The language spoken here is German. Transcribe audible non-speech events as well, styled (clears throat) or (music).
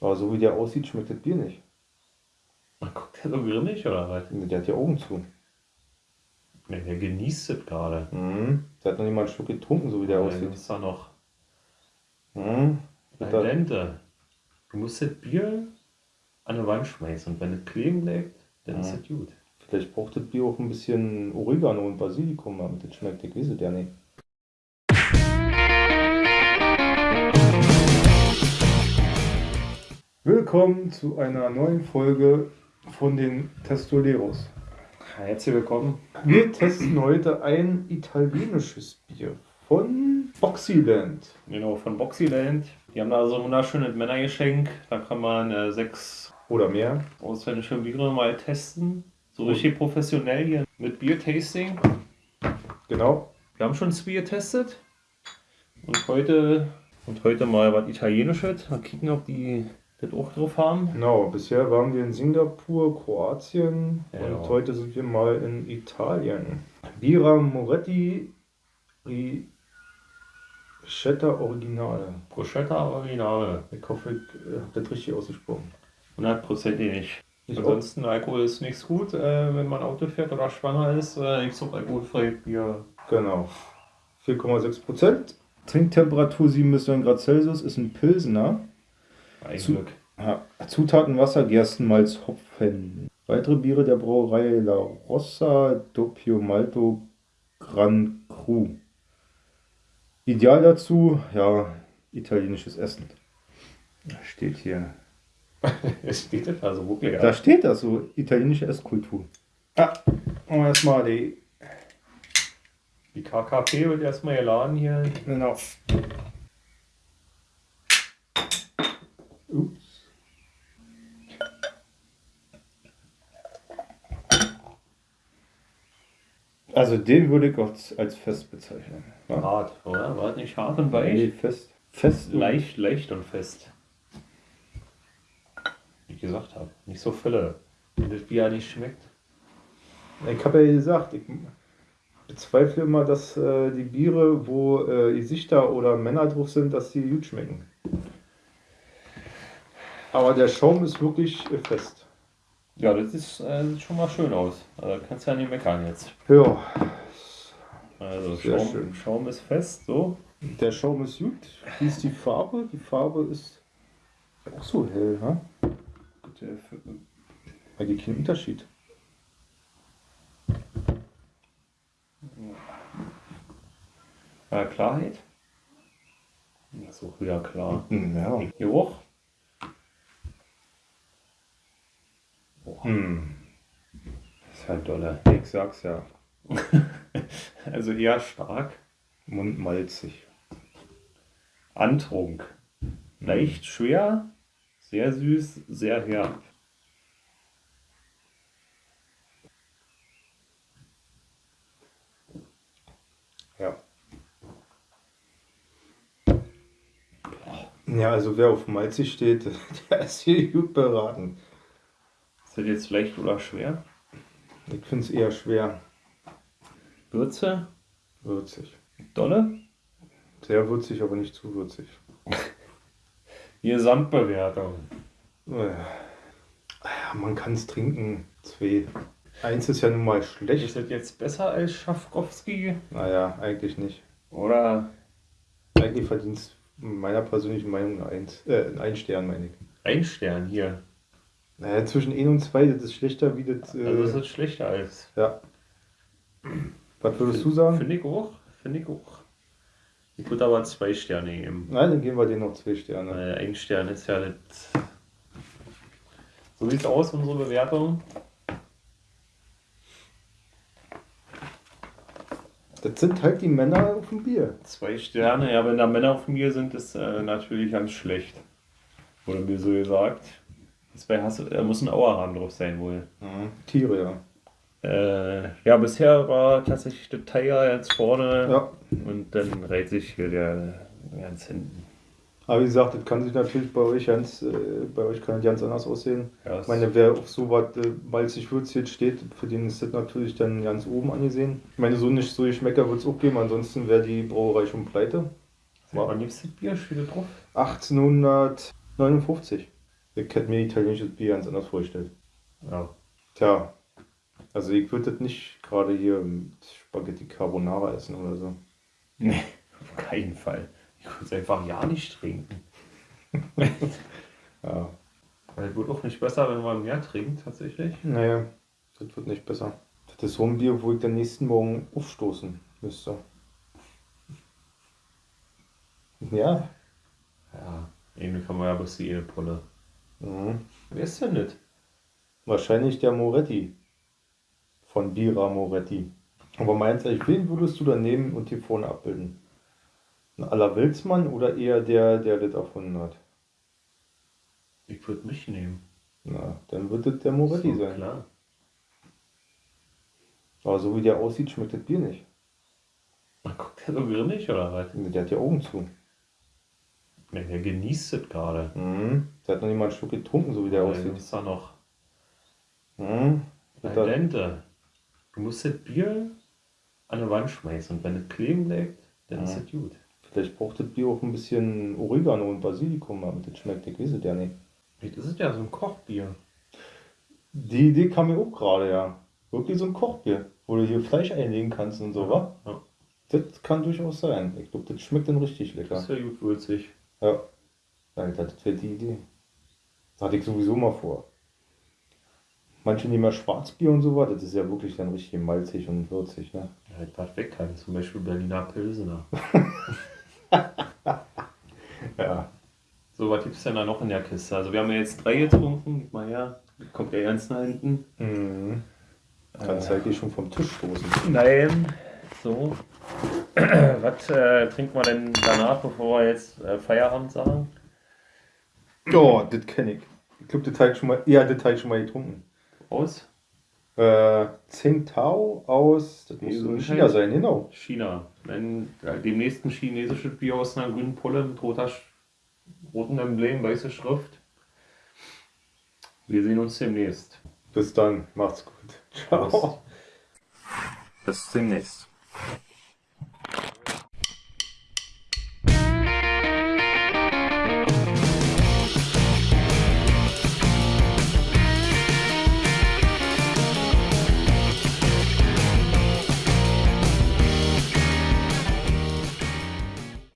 Aber so wie der aussieht, schmeckt das Bier nicht. Guckt der so grimmig oder was? Der hat die Augen zu. Ne, der genießt es gerade. Mhm. Der hat noch nicht mal einen Schluck getrunken, so wie der Der aussieht. ist da noch Mhm. Al dente. Du musst das Bier an die Wand schmeißen und wenn es kleben bleibt, dann ist Ja. es gut. Vielleicht braucht das Bier auch ein bisschen Oregano und Basilikum, damit das schmeckt. Ich weiß es ja nicht. Willkommen zu einer neuen Folge von den Testoleros. Herzlich willkommen. Wir testen heute ein italienisches Bier von Boxyland. Genau, von Boxyland. Die haben da so ein wunderschönes Männergeschenk. Da kann man äh, sechs Oder mehr. ausländische Biere mal testen. So richtig professionell hier mit Bier-Tasting. Genau. Wir haben schon das Bier getestet. Und heute, und heute mal was Italienisches. Mal kicken, ob die das auch drauf haben. Genau, bisher waren wir in Singapur, Kroatien Ja. und heute sind wir mal in Italien. Bira Moretti Ricetta Originale. Bruschetta Originale. Ich hoffe, ich äh, habe das richtig ausgesprochen. Hundertprozentig nicht. Ich Ansonsten Alkohol ist nichts gut, äh, wenn man Auto fährt oder schwanger ist. Äh, ich suche alkoholfreies Bier. Genau. 4,6 Prozent. Trinktemperatur 7 bis 9 Grad Celsius ist ein Pilsener. Ein Zu- Glück. Ja, Zutaten Wasser, Gerstenmalz, Hopfen. Weitere Biere der Brauerei La Rossa Doppio Malto Gran Cru. Ideal dazu, ja, italienisches Essen. Da steht hier. (laughs) Es steht das also wirklich. Da steht das so, italienische Esskultur. Ah, und erstmal die. Die KKP wird erstmal geladen hier. Genau. Ups. Also den würde ich auch als fest bezeichnen. Ja? Hart, oder? War das nicht hart und weich? Nee, fest. Fest. Leicht, leicht und fest. Wie ich gesagt habe, nicht so Fülle. Wenn das Bier nicht schmeckt. Ich habe ja gesagt, ich bezweifle immer, dass äh, die Biere, wo äh, Gesichter oder Männer drauf sind, dass die gut schmecken. Aber der Schaum ist wirklich äh, fest. Ja, das ist, äh, sieht schon mal schön aus. Also kannst ja nicht meckern jetzt. Ja, Also Sehr Schaum, schön. Schaum ist fest, so. der Schaum ist gut. Wie ist die Farbe? Die Farbe ist auch so hell, ha? Gut, äh, für- Eigentlich kein Unterschied. äh, Klarheit. Das ist auch wieder klar. Ja. Geruch. Hm. Das ist halt dolle. Ich sag's ja. (laughs) Also eher stark. Mundmalzig. Antrunk. Leicht schwer, sehr süß, sehr herb. Ja. Ja, also wer auf malzig steht, (laughs) der ist hier gut beraten. Ist das jetzt leicht oder schwer? Ich finde es eher schwer. Würze, Würzig. dolle. Sehr würzig, aber nicht zu würzig. (laughs) Die Gesamtbewertung. Man kann es trinken. Zwei. Eins ist ja nun mal Ist schlecht. das jetzt besser als Schafkowski? Naja, eigentlich nicht. Oder Eigentlich verdient es meiner persönlichen Meinung Eins. Äh, ein Stern, meine ich. ein Stern hier? Naja, zwischen 1 und 2, das ist schlechter wie das. Äh, Also das ist schlechter als. ja. Was würdest du sagen? Finde ich auch. Finde ich auch. Ich würde aber zwei Sterne geben. Nein, dann geben wir denen noch zwei Sterne. Weil ein Stern ist ja das. So sieht's aus, unsere Bewertung. Das sind halt die Männer auf dem Bier. Zwei Sterne, ja, wenn da Männer auf mir sind, ist äh, natürlich ganz schlecht. Wurde mir so gesagt. Zwei hast, äh, muss ein Auerhahn drauf sein wohl. Tiere, ja. Äh, ja, bisher war tatsächlich der Tiger jetzt vorne Ja. und dann reiht sich hier der ganz hinten. Aber wie gesagt, das kann sich natürlich bei euch ganz, äh, bei euch kann das ganz anders aussehen. Ja, Ich meine, wer auf so was äh, malzig würzig steht, für den ist das natürlich dann ganz oben angesehen. Ich meine, so nicht so Geschmäcker wird es auch geben, ansonsten wäre die Brauerei schon pleite. War liebstes Bier, steht da drauf. 1859. Ich hätte mir italienisches Bier ganz anders vorgestellt. Ja. Tja, also ich würde das nicht gerade hier mit Spaghetti Carbonara essen oder so. Nee, auf keinen Fall. Ich würde es einfach ja nicht trinken. (laughs) Ja, Weil wird auch nicht besser, wenn man mehr trinkt, tatsächlich. naja, das wird nicht besser. Das ist so ein Bier, wo ich den nächsten Morgen aufstoßen müsste. Ja. Ja, irgendwie kann man ja bloß die eine Pulle. Mhm. Wer ist denn nicht? Wahrscheinlich der Moretti. Von Bira Moretti. Aber meinst du, wen würdest du da nehmen und hier vorne abbilden? Ein aller Wilsmann oder eher der, der das erfunden hat? Ich würde mich nehmen. Na, dann wird das der Moretti So, sein. Klar. Aber so wie der aussieht, schmeckt das Bier nicht. Man guckt der so grinnig oder was? Der hat ja Augen zu. Nee, der genießt es gerade. Mhm. Der hat noch nicht mal einen Schluck getrunken, so wie der Der aussieht. ist da noch Mhm. da- Dente. Du musst das Bier an die Wand schmeißen und wenn es kleben bleibt, dann ist Ja. es gut. Vielleicht braucht das Bier auch ein bisschen Oregano und Basilikum, damit das schmeckt. Ich weiß es ja nicht. Vielleicht ist es ja so ein Kochbier. Die Idee kam mir auch gerade, ja. Wirklich so ein Kochbier, wo du hier Fleisch einlegen kannst und so, wa? Ja. Das kann durchaus sein. Ich glaube, das schmeckt dann richtig Das lecker. ist ja gut würzig. Ja. Alter, das wäre die Idee. Das hatte ich sowieso mal vor. Manche nehmen ja Schwarzbier und so was, das ist ja wirklich dann richtig malzig und würzig, ne? Ja, was weg kann. Zum Beispiel Berliner Pilsener. (laughs) Ja. So, was gibt es denn da noch in der Kiste? Also wir haben ja jetzt drei getrunken. Gib mal her. Kommt der ganz nach hinten. Mhm. Kannst du eigentlich schon vom Tisch stoßen. Nein. So. (clears throat) was äh, trinken wir denn danach, bevor wir jetzt äh, Feierabend sagen? Ja, das kenne ich. Ich glaube, das habe ich schon mal, ja, das habe ich schon mal getrunken. Aus Äh, Tsingtao aus, das muss in China sein, genau. China. Wenn äh, demnächst ein chinesisches Bier aus einer grünen Pulle mit roter, rotem Emblem, weiße Schrift. Wir sehen uns demnächst. Bis dann, macht's gut. Ciao. Bis demnächst.